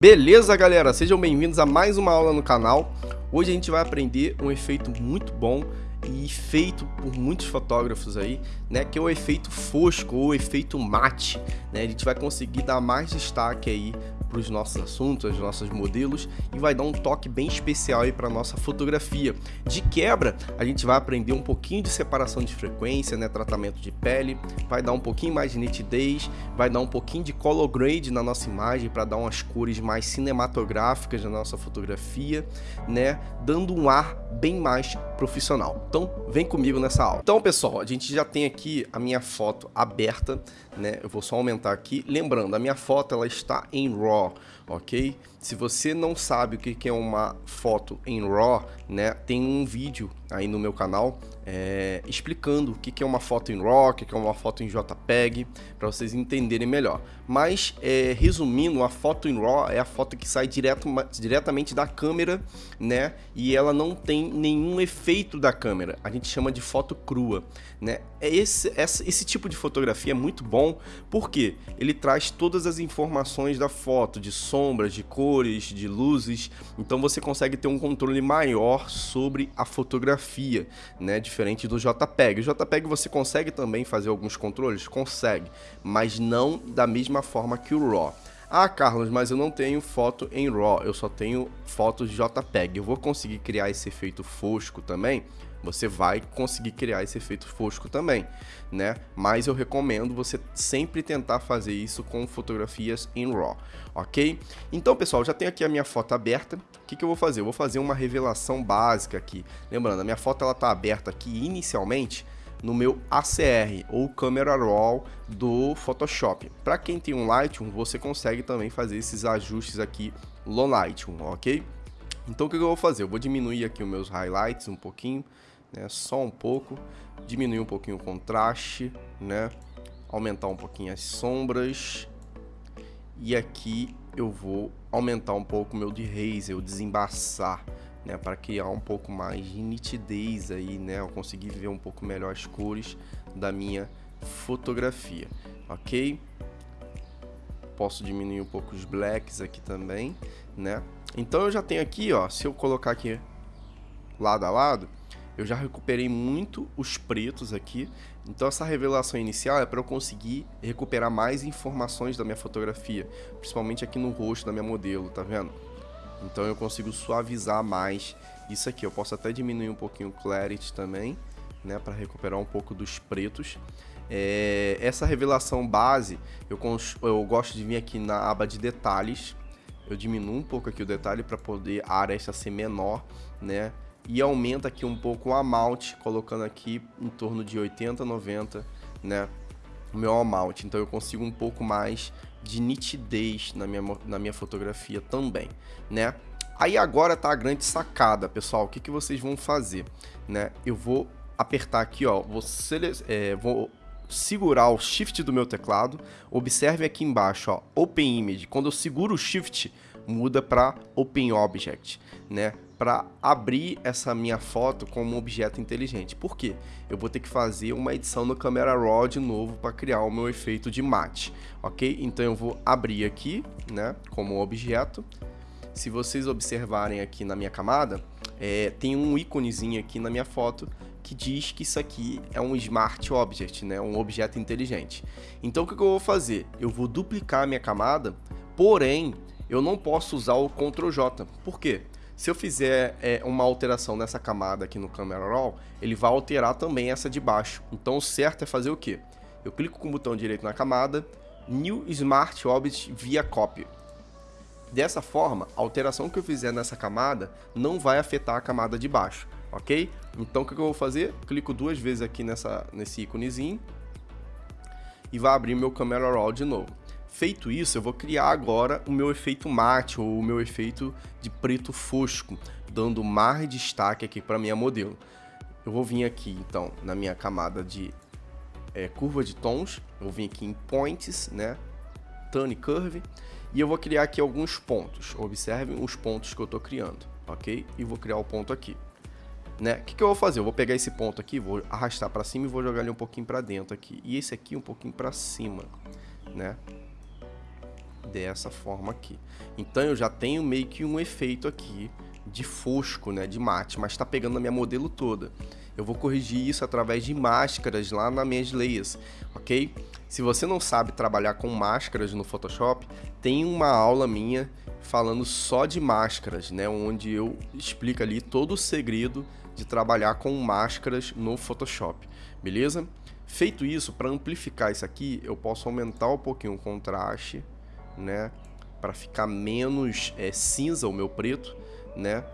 Beleza, galera? Sejam bem-vindos a mais uma aula no canal. Hoje a gente vai aprender um efeito muito bom e feito por muitos fotógrafos aí, né, que é o efeito fosco ou efeito mate, né? A gente vai conseguir dar mais destaque aí para os nossos assuntos, os nossos modelos e vai dar um toque bem especial aí para nossa fotografia. De quebra, a gente vai aprender um pouquinho de separação de frequência, né, tratamento de pele, vai dar um pouquinho mais de nitidez, vai dar um pouquinho de color grade na nossa imagem para dar umas cores mais cinematográficas na nossa fotografia, né, dando um ar bem mais profissional. Então, vem comigo nessa aula. Então, pessoal, a gente já tem aqui a minha foto aberta, né? Eu vou só aumentar aqui. Lembrando, a minha foto ela está em RAW, ok? Se você não sabe o que é uma foto em RAW, né? Tem um vídeo aí no meu canal é, explicando o que é uma foto em RAW, o que é uma foto em JPEG, para vocês entenderem melhor. Mas, é, resumindo, a foto em RAW é a foto que sai direto, diretamente da câmera, né? E ela não tem nenhum efeito da câmera. A gente chama de foto crua, né? É esse, esse, esse tipo de fotografia é muito bom porque ele traz todas as informações da foto, de sombras, de cores, de luzes. Então você consegue ter um controle maior sobre a fotografia, né? Diferente do JPEG. O JPEG você consegue também fazer alguns controles? Consegue, mas não da mesma forma que o RAW. Ah, Carlos, mas eu não tenho foto em RAW, eu só tenho fotos JPEG. Eu vou conseguir criar esse efeito fosco também? Você vai conseguir criar esse efeito fosco também, né? Mas eu recomendo você sempre tentar fazer isso com fotografias em RAW, ok? Então, pessoal, já tenho aqui a minha foto aberta. O que, que eu vou fazer? Eu vou fazer uma revelação básica aqui. Lembrando, a minha foto ela está aberta aqui inicialmente no meu ACR ou Camera Raw do Photoshop. Para quem tem um Lightroom, você consegue também fazer esses ajustes aqui no Lightroom, ok? Então o que eu vou fazer? Eu vou diminuir aqui os meus highlights um pouquinho, né? Só um pouco, diminuir um pouquinho o contraste, né? Aumentar um pouquinho as sombras. E aqui eu vou aumentar um pouco o meu de o desembaçar, né? Para criar um pouco mais de nitidez aí, né? Eu conseguir ver um pouco melhor as cores da minha fotografia, ok? Posso diminuir um pouco os blacks aqui também, né? Então eu já tenho aqui, ó, se eu colocar aqui lado a lado, eu já recuperei muito os pretos aqui. Então essa revelação inicial é para eu conseguir recuperar mais informações da minha fotografia, principalmente aqui no rosto da minha modelo, tá vendo? Então eu consigo suavizar mais isso aqui. Eu posso até diminuir um pouquinho o clarity também, né, para recuperar um pouco dos pretos. É, essa revelação base, eu, eu gosto de vir aqui na aba de detalhes, eu diminuo um pouco aqui o detalhe para poder a aresta ser menor, né? E aumenta aqui um pouco o amount, colocando aqui em torno de 80, 90, né? O meu amount, então eu consigo um pouco mais de nitidez na minha, na minha fotografia também, né? Aí agora tá a grande sacada, pessoal. O que, que vocês vão fazer, né? Eu vou apertar aqui, ó, vou, é, vou segurar o Shift do meu teclado, observe aqui embaixo, ó, Open Image. Quando eu seguro o Shift, muda para Open Object, né? Para abrir essa minha foto como objeto inteligente. Por quê? Eu vou ter que fazer uma edição no Camera Raw de novo para criar o meu efeito de mate, ok? Então eu vou abrir aqui, né, como objeto. Se vocês observarem aqui na minha camada, é, tem um íconezinho aqui na minha foto que diz que isso aqui é um Smart Object, né? um objeto inteligente. Então o que eu vou fazer? Eu vou duplicar a minha camada, porém eu não posso usar o Ctrl J. Por quê? Se eu fizer é, uma alteração nessa camada aqui no Camera Raw, ele vai alterar também essa de baixo. Então o certo é fazer o quê? Eu clico com o botão direito na camada, New Smart Object via Copy. Dessa forma, a alteração que eu fizer nessa camada não vai afetar a camada de baixo ok? Então o que eu vou fazer? Clico duas vezes aqui nessa, nesse íconezinho e vai abrir meu Camera Raw de novo. Feito isso, eu vou criar agora o meu efeito mate ou o meu efeito de preto fosco, dando mais destaque aqui para minha modelo. Eu vou vir aqui então na minha camada de é, curva de tons, eu vou vir aqui em points, né, Tone Curve, e eu vou criar aqui alguns pontos. Observem os pontos que eu estou criando, ok? E vou criar o ponto aqui né? O que, que eu vou fazer? Eu vou pegar esse ponto aqui, vou arrastar para cima e vou jogar ele um pouquinho para dentro aqui. E esse aqui um pouquinho para cima, né? Dessa forma aqui. Então eu já tenho meio que um efeito aqui de fosco, né, de mate, mas está pegando a minha modelo toda. Eu vou corrigir isso através de máscaras lá nas minhas layers, ok? Se você não sabe trabalhar com máscaras no Photoshop, tem uma aula minha falando só de máscaras, né, onde eu explico ali todo o segredo de trabalhar com máscaras no Photoshop, beleza? Feito isso, para amplificar isso aqui, eu posso aumentar um pouquinho o contraste, né, para ficar menos é, cinza o meu preto, né?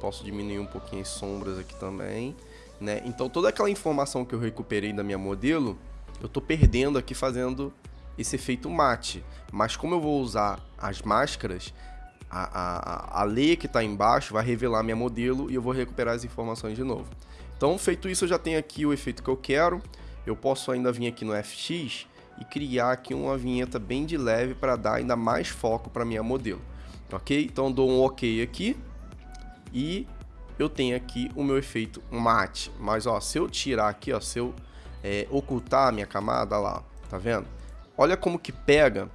Posso diminuir um pouquinho as sombras aqui também, né? Então toda aquela informação que eu recuperei da minha modelo, eu tô perdendo aqui fazendo esse efeito mate. Mas como eu vou usar as máscaras, a, a, a lei que está embaixo vai revelar minha modelo e eu vou recuperar as informações de novo. Então, feito isso, eu já tenho aqui o efeito que eu quero. Eu posso ainda vir aqui no FX e criar aqui uma vinheta bem de leve para dar ainda mais foco para minha modelo ok? Então dou um ok aqui e eu tenho aqui o meu efeito mate. Mas ó, se eu tirar aqui, ó, se eu é, ocultar a minha camada lá, tá vendo? Olha como que pega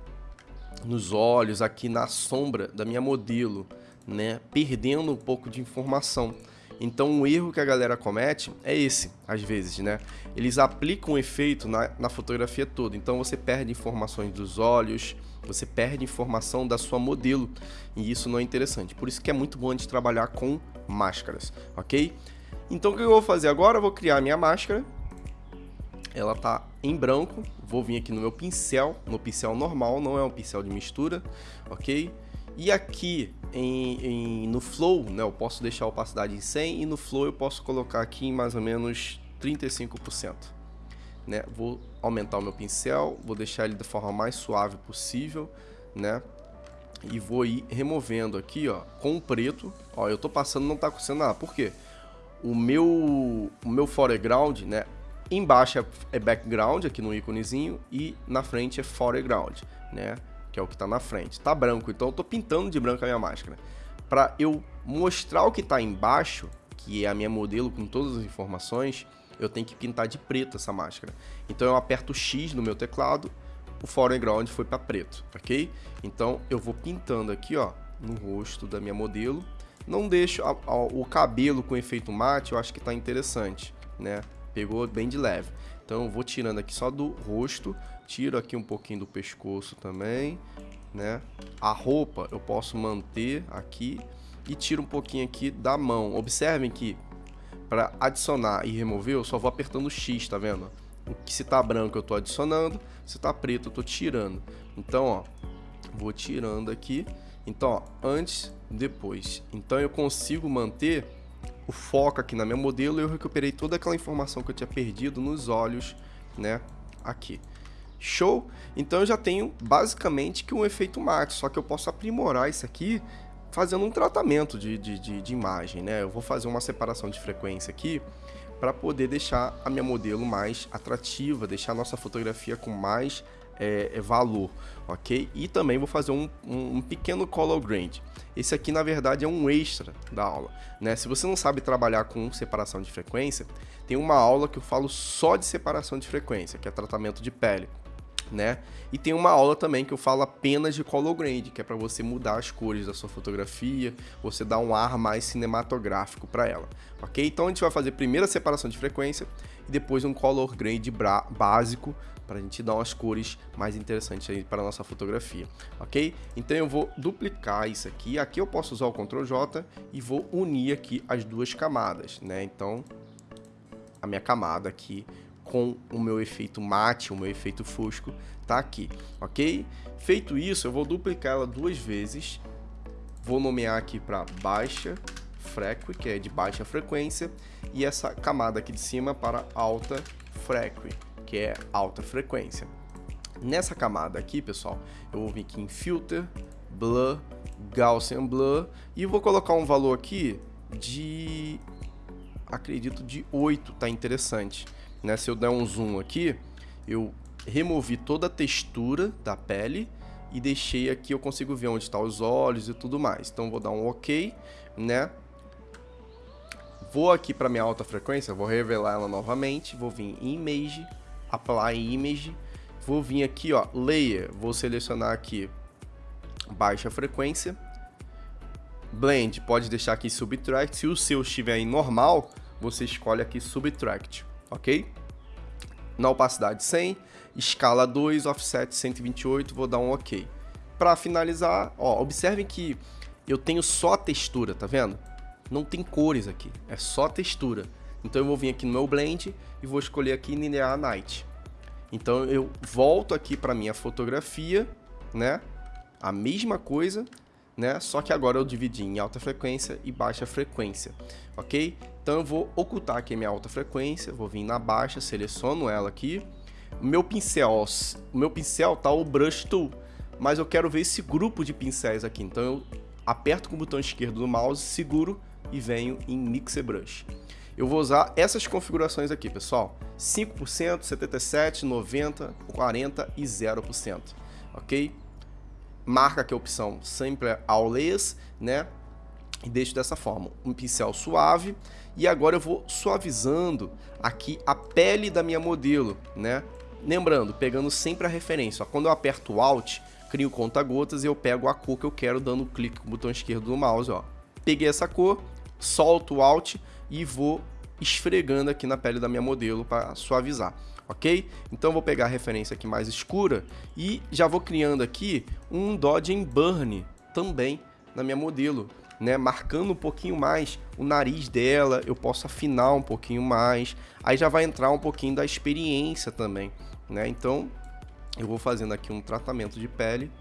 nos olhos, aqui na sombra da minha modelo, né? Perdendo um pouco de informação. Então, o erro que a galera comete é esse, às vezes, né? Eles aplicam um efeito na, na fotografia toda. Então, você perde informações dos olhos, você perde informação da sua modelo e isso não é interessante. Por isso que é muito bom de trabalhar com máscaras, ok? Então o que eu vou fazer agora? Eu vou criar minha máscara. Ela tá em branco. Vou vir aqui no meu pincel, no pincel normal, não é um pincel de mistura, ok? E aqui em, em, no Flow, né, eu posso deixar a opacidade em 100 e no Flow eu posso colocar aqui em mais ou menos 35% né? Vou aumentar o meu pincel, vou deixar ele da forma mais suave possível, né? E vou ir removendo aqui, ó, com o preto. Ó, eu tô passando, não tá acontecendo nada. Por quê? O meu, o meu foreground, né? Embaixo é, é background, aqui no íconezinho, e na frente é foreground, né? Que é o que tá na frente. Tá branco, então eu tô pintando de branco a minha máscara. Para eu mostrar o que tá embaixo, que é a minha modelo com todas as informações, eu tenho que pintar de preto essa máscara. Então eu aperto X no meu teclado, o foreground foi para preto, ok? Então eu vou pintando aqui, ó, no rosto da minha modelo. Não deixo a, a, o cabelo com efeito mate, eu acho que tá interessante, né? Pegou bem de leve. Então eu vou tirando aqui só do rosto, tiro aqui um pouquinho do pescoço também, né? A roupa eu posso manter aqui e tiro um pouquinho aqui da mão. Observem que para adicionar e remover, eu só vou apertando X, tá vendo? O que se tá branco eu tô adicionando, se tá preto eu tô tirando. Então, ó, vou tirando aqui. Então, ó, antes, depois. Então eu consigo manter o foco aqui na minha modelo e eu recuperei toda aquela informação que eu tinha perdido nos olhos, né, aqui. Show? Então eu já tenho basicamente que um efeito max, só que eu posso aprimorar isso aqui fazendo um tratamento de, de, de, de imagem, né? Eu vou fazer uma separação de frequência aqui para poder deixar a minha modelo mais atrativa, deixar a nossa fotografia com mais é, é, valor, ok? E também vou fazer um, um, um, pequeno color grade. Esse aqui, na verdade, é um extra da aula, né? Se você não sabe trabalhar com separação de frequência, tem uma aula que eu falo só de separação de frequência, que é tratamento de pele né? E tem uma aula também que eu falo apenas de color grade, que é para você mudar as cores da sua fotografia, você dar um ar mais cinematográfico para ela, ok? Então a gente vai fazer primeiro a separação de frequência e depois um color grade básico para a gente dar umas cores mais interessantes aí para a nossa fotografia, ok? Então eu vou duplicar isso aqui, aqui eu posso usar o Ctrl J e vou unir aqui as duas camadas, né? Então a minha camada aqui com o meu efeito mate, o meu efeito fosco, tá aqui, ok? Feito isso, eu vou duplicar ela duas vezes, vou nomear aqui para baixa frequi, que é de baixa frequência, e essa camada aqui de cima para alta frequi, que é alta frequência. Nessa camada aqui, pessoal, eu vou vir aqui em Filter, Blur, Gaussian Blur, e vou colocar um valor aqui de, acredito, de 8, tá interessante né? Se eu der um zoom aqui, eu removi toda a textura da pele e deixei aqui, eu consigo ver onde estão tá os olhos e tudo mais. Então vou dar um OK, né? Vou aqui para minha alta frequência, vou revelar ela novamente, vou vir em Image, Apply Image, vou vir aqui, ó, Layer, vou selecionar aqui baixa frequência. Blend, pode deixar aqui Subtract. Se o seu estiver em normal, você escolhe aqui Subtract, ok? Na opacidade 100, escala 2, offset 128, vou dar um ok. Para finalizar, ó, observem que eu tenho só a textura, tá vendo? Não tem cores aqui, é só textura. Então eu vou vir aqui no meu Blend e vou escolher aqui Linear Night. Então eu volto aqui para minha fotografia, né? A mesma coisa, né? Só que agora eu dividi em alta frequência e baixa frequência, ok? Então eu vou ocultar aqui a minha alta frequência, vou vir na baixa, seleciono ela aqui. O meu pincel, o meu pincel tá o Brush Tool, mas eu quero ver esse grupo de pincéis aqui. Então eu aperto com o botão esquerdo do mouse, seguro e venho em Mixer Brush. Eu vou usar essas configurações aqui, pessoal. 5%, 77%, 90%, 40% e 0%, ok? Marca aqui a opção Sempre Always, né? E deixo dessa forma, um pincel suave. E agora eu vou suavizando aqui a pele da minha modelo, né? Lembrando, pegando sempre a referência. Ó, quando eu aperto Alt, crio conta-gotas e eu pego a cor que eu quero dando clique com o botão esquerdo do mouse, ó. Peguei essa cor, solto o Alt e vou esfregando aqui na pele da minha modelo para suavizar, ok? Então vou pegar a referência aqui mais escura e já vou criando aqui um Dodge Burn também na minha modelo, né? Marcando um pouquinho mais o nariz dela, eu posso afinar um pouquinho mais, aí já vai entrar um pouquinho da experiência também, né? Então eu vou fazendo aqui um tratamento de pele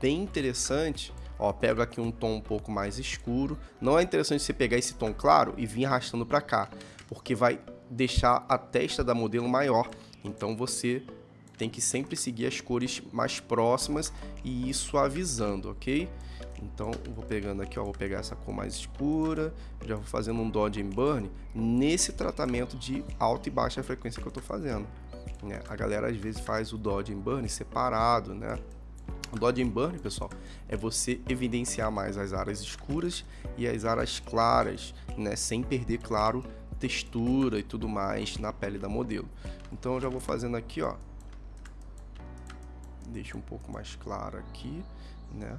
bem interessante Ó, pego aqui um tom um pouco mais escuro. Não é interessante você pegar esse tom claro e vir arrastando para cá, porque vai deixar a testa da modelo maior. Então você tem que sempre seguir as cores mais próximas e ir suavizando, ok? Então, vou pegando aqui, ó, vou pegar essa cor mais escura, já vou fazendo um Dodge and Burn nesse tratamento de alta e baixa frequência que eu tô fazendo. Né? A galera às vezes faz o Dodge and Burn separado, né? O Dodge and Burn, pessoal, é você evidenciar mais as áreas escuras e as áreas claras, né, sem perder, claro, textura e tudo mais na pele da modelo. Então eu já vou fazendo aqui, ó. Deixa um pouco mais claro aqui, né?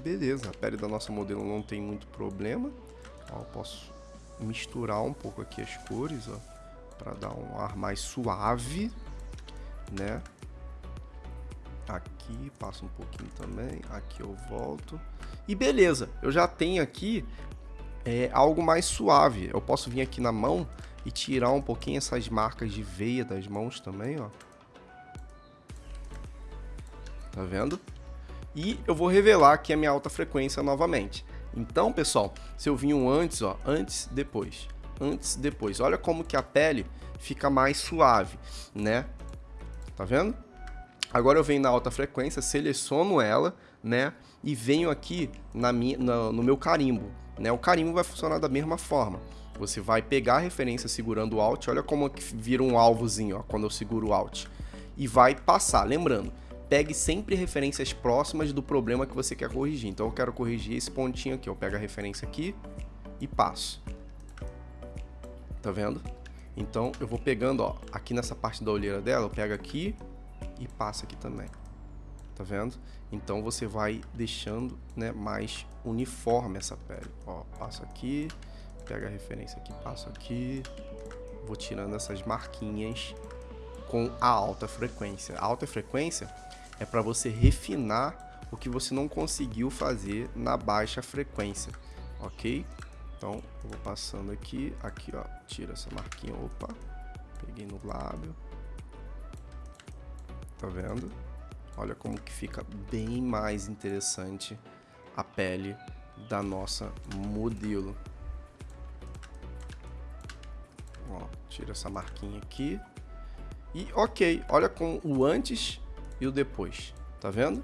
Beleza, a pele da nossa modelo não tem muito problema. Ó, eu posso misturar um pouco aqui as cores, ó, para dar um ar mais suave, né? Aqui, passa um pouquinho também, aqui eu volto. E beleza, eu já tenho aqui é, algo mais suave. Eu posso vir aqui na mão e tirar um pouquinho essas marcas de veia das mãos também, ó. Tá vendo? E eu vou revelar aqui a minha alta frequência novamente. Então, pessoal, se eu um antes, ó, antes, depois, antes, depois. Olha como que a pele fica mais suave, né? tá vendo? Agora eu venho na alta frequência, seleciono ela, né? E venho aqui na minha, na, no meu carimbo, né? O carimbo vai funcionar da mesma forma. Você vai pegar a referência segurando o Alt, olha como vira um alvozinho, ó, quando eu seguro o Alt. E vai passar, lembrando, pegue sempre referências próximas do problema que você quer corrigir. Então eu quero corrigir esse pontinho aqui, eu pego a referência aqui e passo. Tá vendo? Então eu vou pegando, ó, aqui nessa parte da olheira dela, eu pego aqui e passo aqui também. Tá vendo? Então você vai deixando, né, mais uniforme essa pele. Ó, passo aqui, pega a referência aqui, passo aqui, vou tirando essas marquinhas com a alta frequência. A alta frequência é para você refinar o que você não conseguiu fazer na baixa frequência, ok? Então, eu vou passando aqui, aqui ó, tira essa marquinha, opa, peguei no lábio. Tá vendo? Olha como que fica bem mais interessante a pele da nossa modelo. Ó, tira essa marquinha aqui. E ok, olha com o antes e o depois, tá vendo?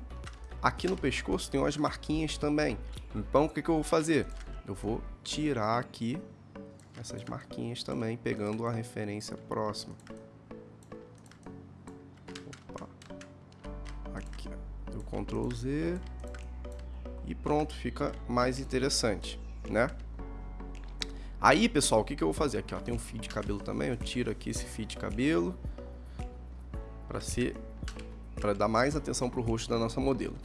Aqui no pescoço tem umas marquinhas também. Então o que, que eu vou fazer? eu vou tirar aqui essas marquinhas também, pegando a referência próxima. Opa. Aqui, o Ctrl Z e pronto, fica mais interessante, né? Aí, pessoal, o que, que eu vou fazer? Aqui, ó, tem um fio de cabelo também, eu tiro aqui esse fio de cabelo para ser para dar mais atenção para o rosto da nossa modelo.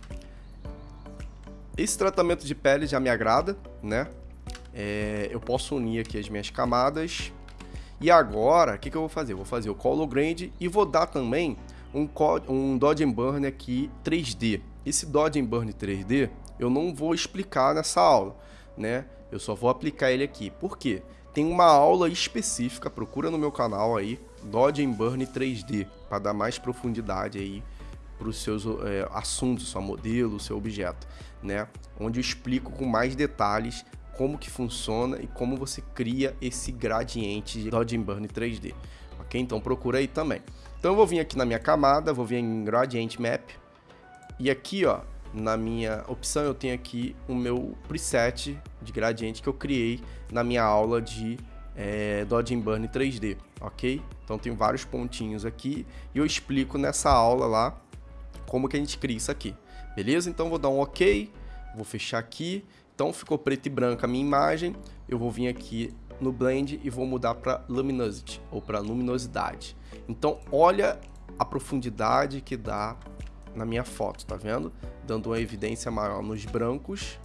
Esse tratamento de pele já me agrada, né? É, eu posso unir aqui as minhas camadas. E agora, o que, que eu vou fazer? Eu vou fazer o Color Grande e vou dar também um, um Dodge Burn aqui 3D. Esse Dodge Burn 3D eu não vou explicar nessa aula, né? Eu só vou aplicar ele aqui. Por quê? Tem uma aula específica, procura no meu canal aí, Dodge Burn 3D, para dar mais profundidade aí para os seus é, assuntos, seu modelo, seu objeto, né? Onde eu explico com mais detalhes como que funciona e como você cria esse gradiente de Dodge Burn 3D, ok? Então procura aí também. Então eu vou vir aqui na minha camada, vou vir em Gradient Map e aqui, ó, na minha opção eu tenho aqui o meu preset de gradiente que eu criei na minha aula de é, Dodge Burn 3D, ok? Então tem vários pontinhos aqui e eu explico nessa aula lá como que a gente cria isso aqui, beleza? Então vou dar um ok, vou fechar aqui, então ficou preto e branco a minha imagem, eu vou vir aqui no Blend e vou mudar para Luminosity, ou para Luminosidade. Então olha a profundidade que dá na minha foto, tá vendo? Dando uma evidência maior nos brancos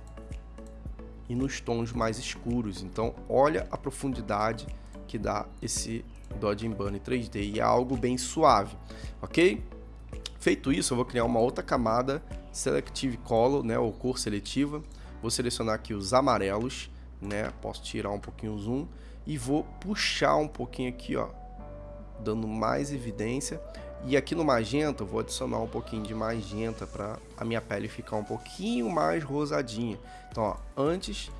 e nos tons mais escuros. Então olha a profundidade que dá esse Dodge Bunny 3D e é algo bem suave, ok? Feito isso, eu vou criar uma outra camada Selective Color, né, ou cor seletiva. Vou selecionar aqui os amarelos, né, posso tirar um pouquinho o zoom e vou puxar um pouquinho aqui, ó, dando mais evidência. E aqui no magenta, vou adicionar um pouquinho de magenta para a minha pele ficar um pouquinho mais rosadinha. Então, ó, antes,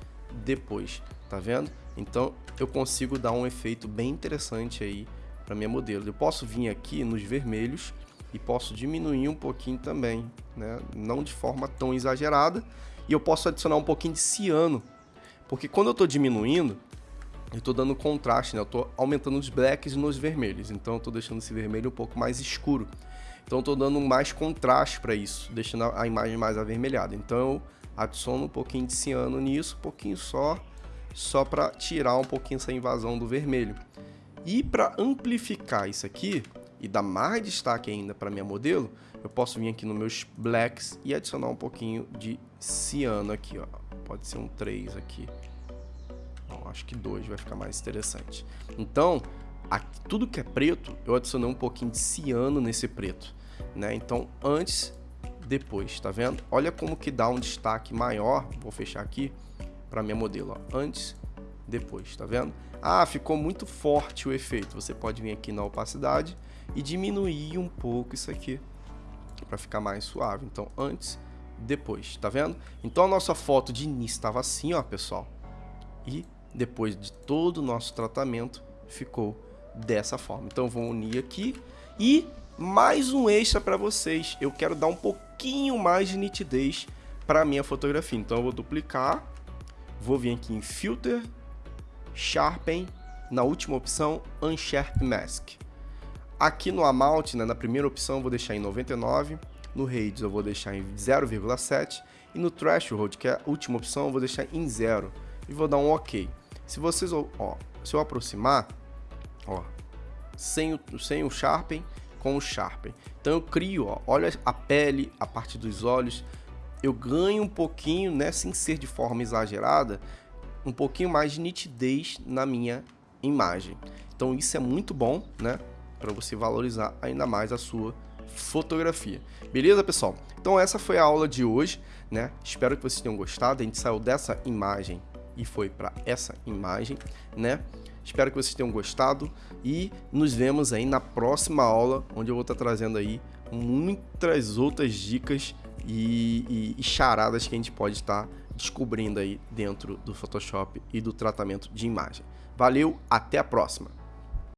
depois, tá vendo? Então, eu consigo dar um efeito bem interessante aí para minha modelo. Eu posso vir aqui nos vermelhos e posso diminuir um pouquinho também, né? não de forma tão exagerada. E eu posso adicionar um pouquinho de ciano, porque quando eu estou diminuindo, eu estou dando contraste, né? eu estou aumentando os blacks nos vermelhos, então eu estou deixando esse vermelho um pouco mais escuro. Então estou dando mais contraste para isso, deixando a imagem mais avermelhada. Então eu adiciono um pouquinho de ciano nisso, um pouquinho só, só para tirar um pouquinho essa invasão do vermelho. E para amplificar isso aqui, e dar mais destaque ainda para minha modelo, eu posso vir aqui nos meus blacks e adicionar um pouquinho de ciano aqui, ó. Pode ser um 3 aqui. Bom, acho que 2 vai ficar mais interessante. Então, aqui, tudo que é preto, eu adicionei um pouquinho de ciano nesse preto, né? Então, antes, depois, tá vendo? Olha como que dá um destaque maior, vou fechar aqui, para minha modelo, ó. Antes, depois, tá vendo? Ah, ficou muito forte o efeito. Você pode vir aqui na opacidade e diminuir um pouco isso aqui para ficar mais suave. Então, antes, depois, tá vendo? Então, a nossa foto de início estava assim, ó, pessoal. E depois de todo o nosso tratamento, ficou dessa forma. Então, vou unir aqui e mais um extra para vocês. Eu quero dar um pouquinho mais de nitidez para a minha fotografia. Então, eu vou duplicar, vou vir aqui em Filter, Sharpen, na última opção, Unsharp Mask. Aqui no Amount, né, na primeira opção, eu vou deixar em 99, no Radius eu vou deixar em 0,7 e no Threshold, que é a última opção, eu vou deixar em 0 e vou dar um OK. Se vocês, ó, se eu aproximar, ó, sem o, sem o Sharpen, com o Sharpen. Então eu crio, ó, olha a pele, a parte dos olhos, eu ganho um pouquinho, né, sem ser de forma exagerada, um pouquinho mais de nitidez na minha imagem. Então isso é muito bom, né? Para você valorizar ainda mais a sua fotografia. Beleza, pessoal? Então essa foi a aula de hoje, né? Espero que vocês tenham gostado. A gente saiu dessa imagem e foi para essa imagem, né? Espero que vocês tenham gostado e nos vemos aí na próxima aula, onde eu vou estar trazendo aí muitas outras dicas e, e, e charadas que a gente pode estar descobrindo aí dentro do Photoshop e do tratamento de imagem. Valeu, até a próxima!